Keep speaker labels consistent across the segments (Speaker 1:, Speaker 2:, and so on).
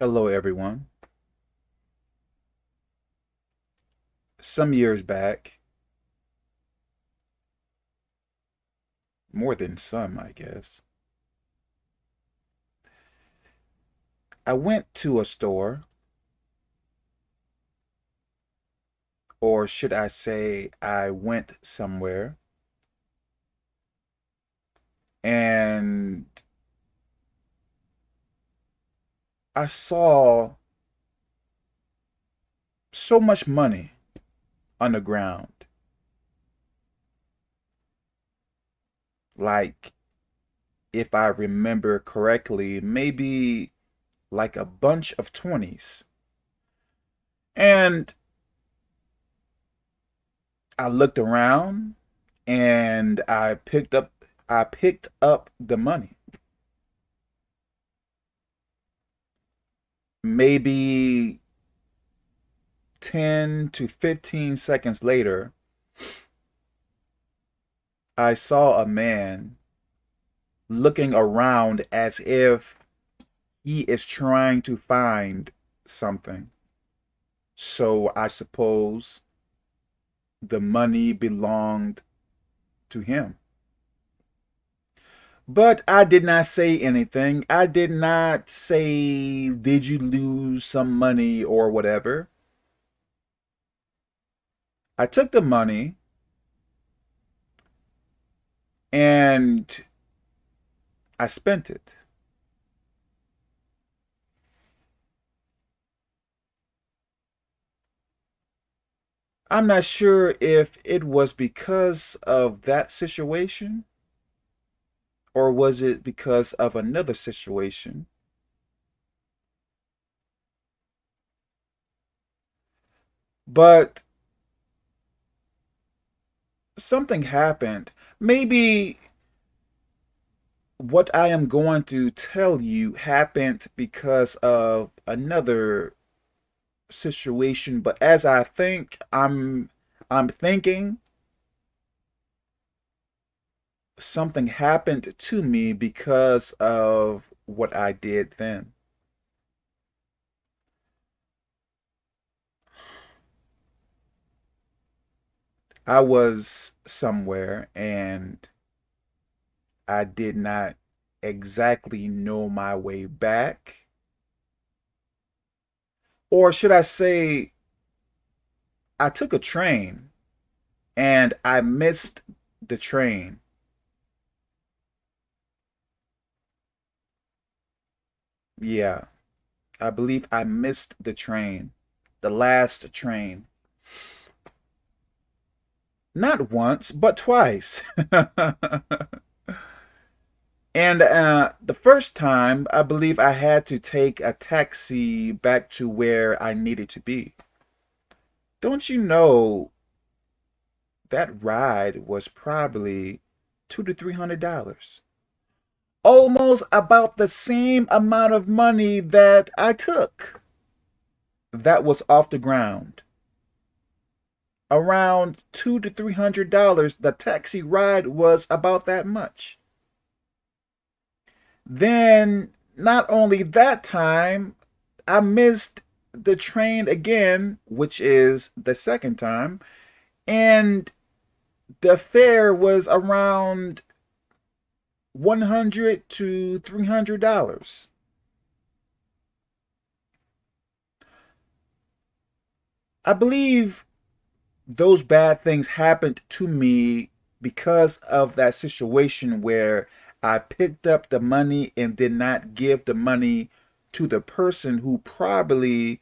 Speaker 1: Hello, everyone. Some years back, more than some, I guess, I went to a store, or should I say, I went somewhere, and I saw so much money on the ground. Like, if I remember correctly, maybe like a bunch of 20s. And I looked around and I picked up I picked up the money. Maybe 10 to 15 seconds later, I saw a man looking around as if he is trying to find something. So I suppose the money belonged to him. But I did not say anything. I did not say, did you lose some money or whatever. I took the money and I spent it. I'm not sure if it was because of that situation or was it because of another situation? But something happened. Maybe what I am going to tell you happened because of another situation, but as I think I'm I'm thinking something happened to me because of what I did then. I was somewhere and I did not exactly know my way back. Or should I say, I took a train and I missed the train. Yeah, I believe I missed the train, the last train. Not once, but twice. and uh, the first time, I believe I had to take a taxi back to where I needed to be. Don't you know that ride was probably two to three hundred dollars? Almost about the same amount of money that I took that was off the ground. Around two to three hundred dollars, the taxi ride was about that much. Then, not only that time, I missed the train again, which is the second time, and the fare was around 100 to $300. I believe those bad things happened to me because of that situation where I picked up the money and did not give the money to the person who probably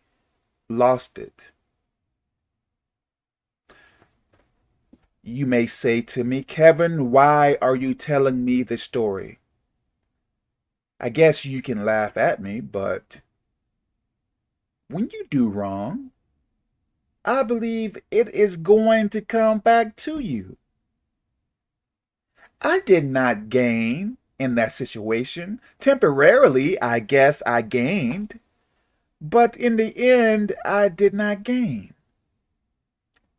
Speaker 1: lost it. You may say to me, Kevin, why are you telling me this story? I guess you can laugh at me, but when you do wrong, I believe it is going to come back to you. I did not gain in that situation. Temporarily, I guess I gained, but in the end, I did not gain.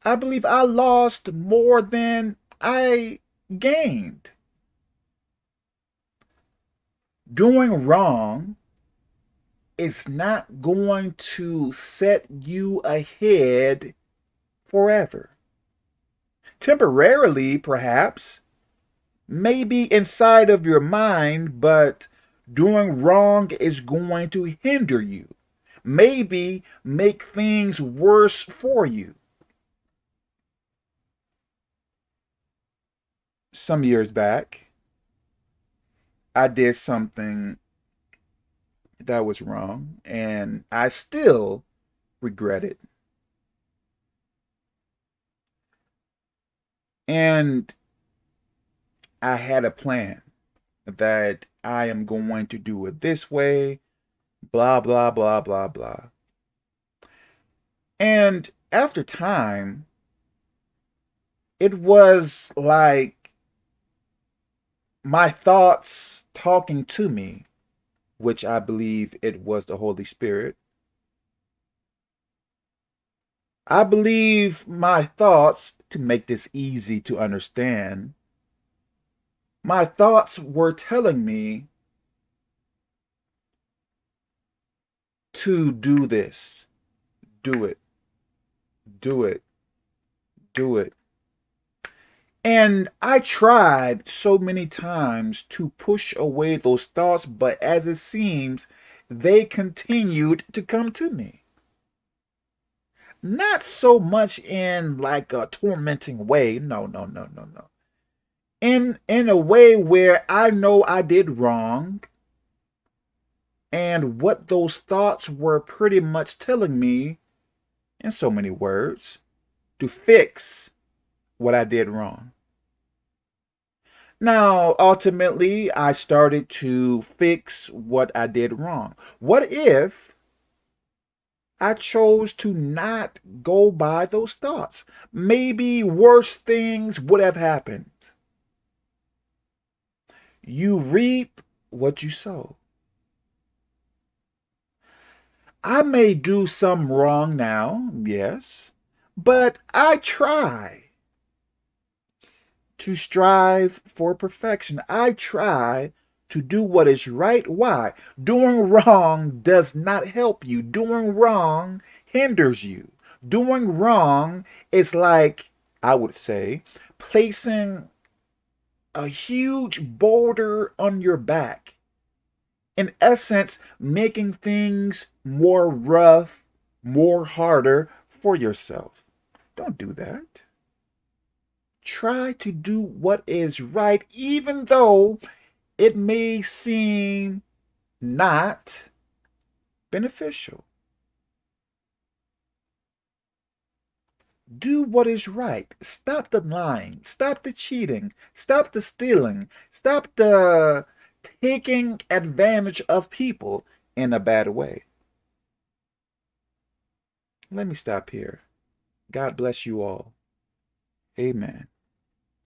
Speaker 1: I believe I lost more than I gained. Doing wrong is not going to set you ahead forever. Temporarily, perhaps, maybe inside of your mind, but doing wrong is going to hinder you. Maybe make things worse for you. Some years back, I did something that was wrong, and I still regret it. And I had a plan that I am going to do it this way, blah, blah, blah, blah, blah. And after time, it was like my thoughts talking to me, which I believe it was the Holy Spirit. I believe my thoughts, to make this easy to understand, my thoughts were telling me to do this. Do it. Do it. Do it. And I tried so many times to push away those thoughts, but as it seems, they continued to come to me. Not so much in like a tormenting way. No, no, no, no, no in in a way where I know I did wrong and what those thoughts were pretty much telling me in so many words to fix what I did wrong. Now, ultimately, I started to fix what I did wrong. What if I chose to not go by those thoughts? Maybe worse things would have happened. You reap what you sow. I may do some wrong now, yes, but I try to strive for perfection. I try to do what is right. Why? Doing wrong does not help you. Doing wrong hinders you. Doing wrong is like, I would say, placing a huge boulder on your back. In essence, making things more rough, more harder for yourself. Don't do that. Try to do what is right, even though it may seem not beneficial. Do what is right. Stop the lying. Stop the cheating. Stop the stealing. Stop the taking advantage of people in a bad way. Let me stop here. God bless you all. Amen.